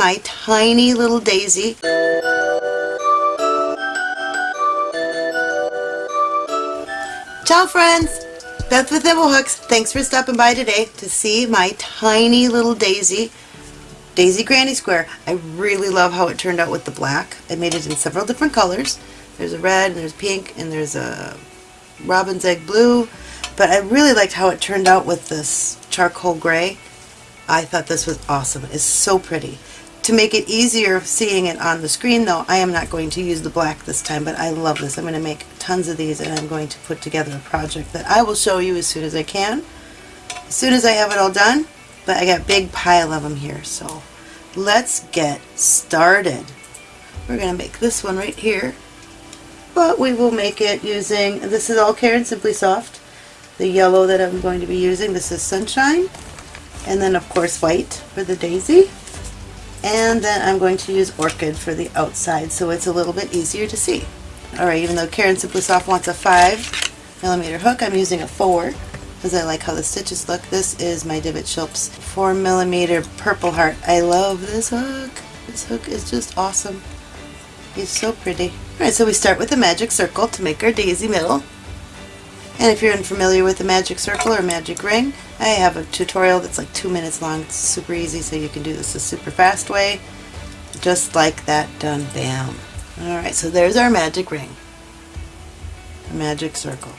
my tiny little daisy. Ciao friends! Beth with Thimblehooks. Thanks for stopping by today to see my tiny little daisy. Daisy Granny Square. I really love how it turned out with the black. I made it in several different colors. There's a red, and there's pink, and there's a robin's egg blue. But I really liked how it turned out with this charcoal gray. I thought this was awesome. It's so pretty. To make it easier seeing it on the screen though, I am not going to use the black this time, but I love this. I'm going to make tons of these and I'm going to put together a project that I will show you as soon as I can. As soon as I have it all done, but I got a big pile of them here, so let's get started. We're going to make this one right here, but we will make it using, this is all Caron Simply Soft. The yellow that I'm going to be using, this is Sunshine, and then of course white for the daisy and then I'm going to use Orchid for the outside so it's a little bit easier to see. Alright, even though Caron Simply Soft wants a 5 millimeter hook, I'm using a 4 because I like how the stitches look. This is my Divot Shilps 4 millimeter Purple Heart. I love this hook. This hook is just awesome. He's so pretty. Alright, so we start with a magic circle to make our daisy middle. And if you're unfamiliar with the magic circle or magic ring, I have a tutorial that's like two minutes long. It's super easy, so you can do this a super fast way. Just like that, done, bam. Alright, so there's our magic ring. The magic circle.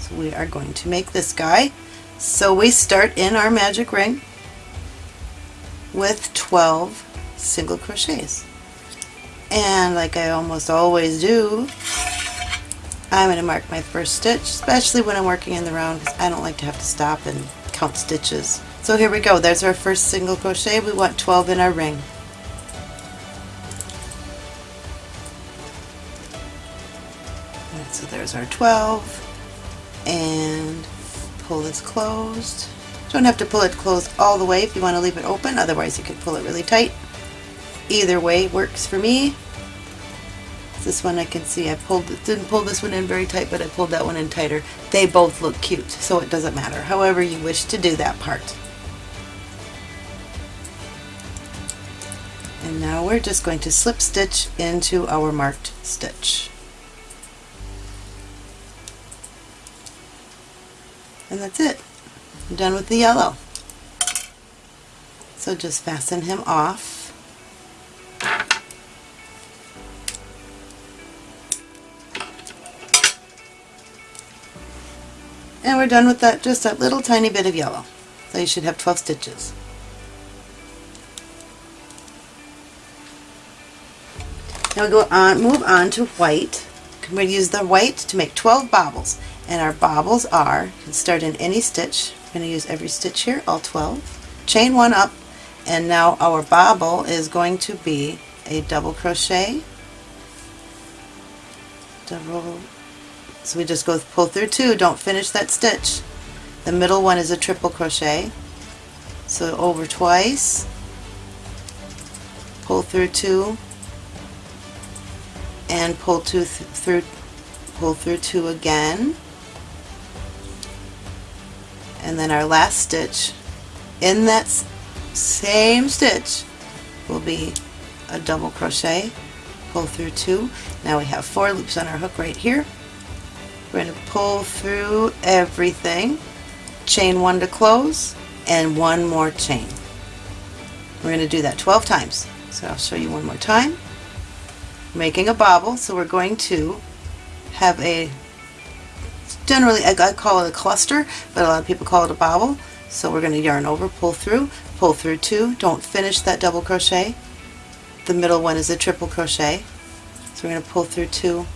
So we are going to make this guy. So we start in our magic ring with 12 single crochets. And like I almost always do, I'm going to mark my first stitch, especially when I'm working in the round because I don't like to have to stop and count stitches. So here we go, there's our first single crochet. We want 12 in our ring. So there's our 12 and pull this closed. Don't have to pull it closed all the way if you want to leave it open, otherwise you could pull it really tight. Either way works for me. This one I can see I pulled didn't pull this one in very tight, but I pulled that one in tighter. They both look cute, so it doesn't matter. However you wish to do that part. And now we're just going to slip stitch into our marked stitch. And that's it. I'm done with the yellow. So just fasten him off. And we're done with that, just that little tiny bit of yellow. So you should have 12 stitches. Now we go on, move on to white. We're going to use the white to make 12 bobbles. And our bobbles are, you can start in any stitch. I'm going to use every stitch here, all 12. Chain one up, and now our bobble is going to be a double crochet, double so we just go pull through two, don't finish that stitch. The middle one is a triple crochet. So over twice, pull through two, and pull two th through pull through two again. And then our last stitch in that same stitch will be a double crochet, pull through two. Now we have four loops on our hook right here. We're going to pull through everything, chain one to close, and one more chain. We're going to do that 12 times. So I'll show you one more time. Making a bobble, so we're going to have a, generally I call it a cluster, but a lot of people call it a bobble. So we're going to yarn over, pull through, pull through two, don't finish that double crochet. The middle one is a triple crochet. So we're going to pull through two,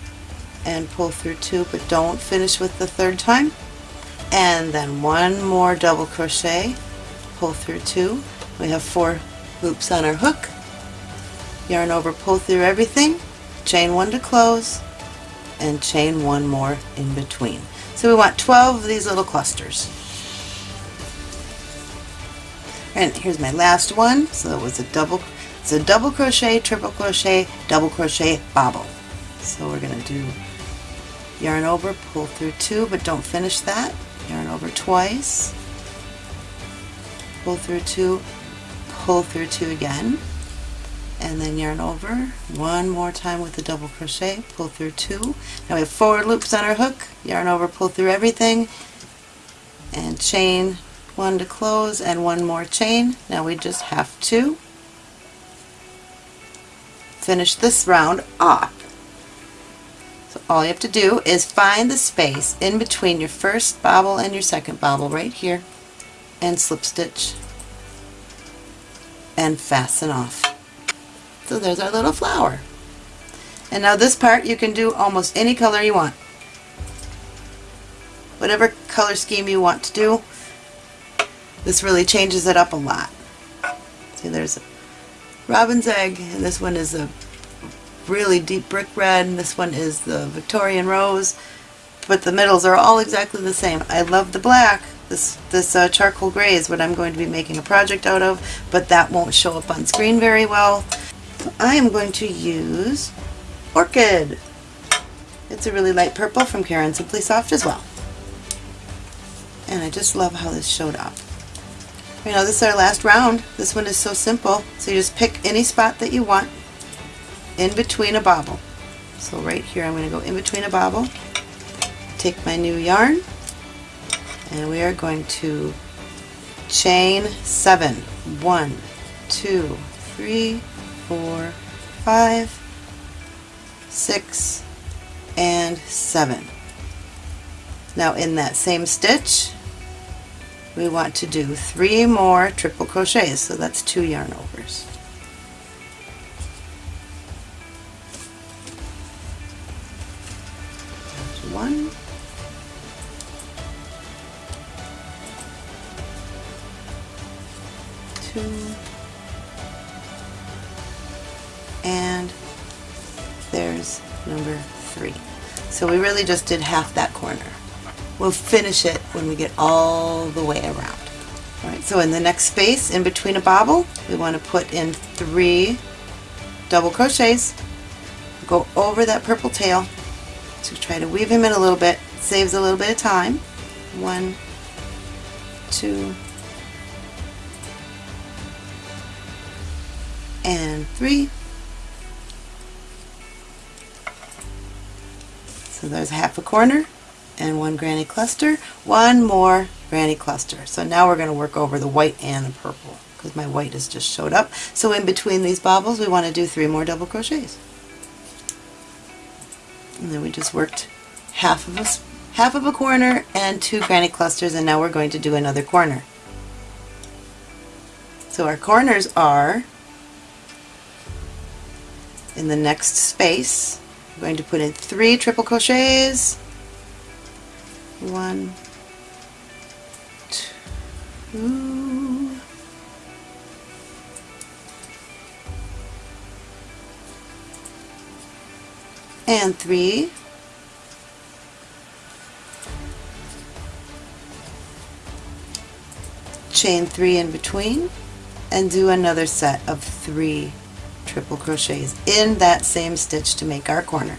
and pull through two but don't finish with the third time. And then one more double crochet pull through two. We have four loops on our hook. Yarn over pull through everything. Chain one to close and chain one more in between. So we want 12 of these little clusters. And here's my last one. So it was a double it's a double crochet triple crochet double crochet bobble. So we're going to do yarn over, pull through two, but don't finish that. Yarn over twice, pull through two, pull through two again, and then yarn over one more time with the double crochet pull through two. Now we have four loops on our hook yarn over pull through everything. And chain one to close and one more chain. Now we just have to finish this round off so all you have to do is find the space in between your first bobble and your second bobble right here and slip stitch and fasten off. So there's our little flower. And now this part you can do almost any color you want. Whatever color scheme you want to do, this really changes it up a lot. See there's a robin's egg and this one is a really deep brick red and this one is the Victorian rose but the middles are all exactly the same. I love the black this, this uh, charcoal gray is what I'm going to be making a project out of, but that won't show up on screen very well. I am going to use Orchid. It's a really light purple from Caron Simply Soft as well. And I just love how this showed up. You know, this is our last round. This one is so simple. So you just pick any spot that you want in between a bobble. So right here I'm going to go in between a bobble, take my new yarn, and we are going to chain seven. One, two, three, four, five, six, and seven. Now in that same stitch, we want to do three more triple crochets, so that's two yarn overs. There's number three. So we really just did half that corner. We'll finish it when we get all the way around. Alright, so in the next space in between a bobble, we want to put in three double crochets, go over that purple tail, so try to weave him in a little bit, saves a little bit of time. One, two, and three. So there's half a corner and one granny cluster, one more granny cluster. So now we're going to work over the white and the purple because my white has just showed up. So in between these bobbles we want to do three more double crochets. And then we just worked half of a, half of a corner and two granny clusters and now we're going to do another corner. So our corners are in the next space. I'm going to put in three triple crochets. One, two, and three. Chain three in between and do another set of three triple crochets in that same stitch to make our corner.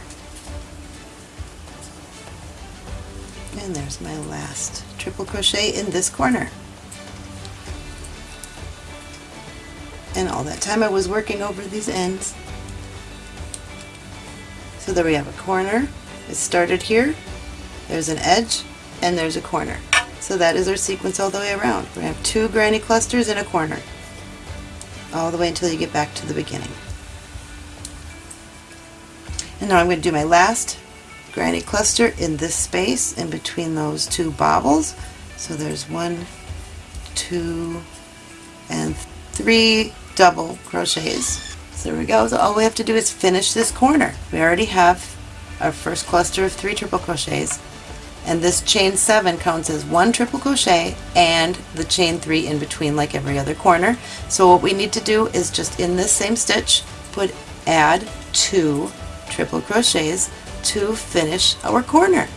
And there's my last triple crochet in this corner. And all that time I was working over these ends. So there we have a corner. It started here, there's an edge, and there's a corner. So that is our sequence all the way around. We have two granny clusters in a corner all the way until you get back to the beginning. And now I'm going to do my last granny cluster in this space in between those two bobbles. So there's one, two, and three double crochets. So there we go. So all we have to do is finish this corner. We already have our first cluster of three triple crochets and this chain 7 counts as one triple crochet and the chain 3 in between like every other corner. So what we need to do is just in this same stitch put add 2 triple crochets to finish our corner.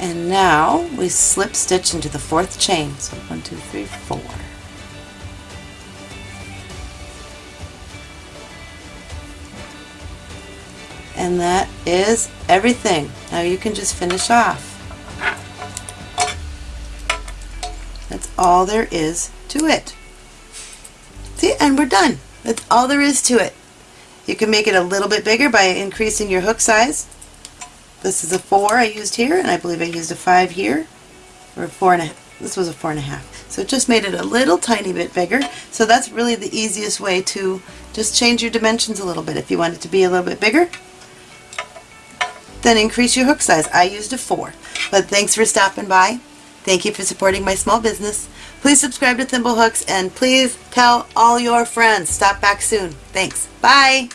And now we slip stitch into the fourth chain. So one, two, three, four. And that is everything. Now you can just finish off. That's all there is to it. See, and we're done. That's all there is to it. You can make it a little bit bigger by increasing your hook size. This is a four I used here, and I believe I used a five here, or a four and a, this was a four and a half. So it just made it a little tiny bit bigger. So that's really the easiest way to just change your dimensions a little bit. If you want it to be a little bit bigger, then increase your hook size. I used a four. But thanks for stopping by. Thank you for supporting my small business. Please subscribe to Thimblehooks and please tell all your friends. Stop back soon. Thanks. Bye.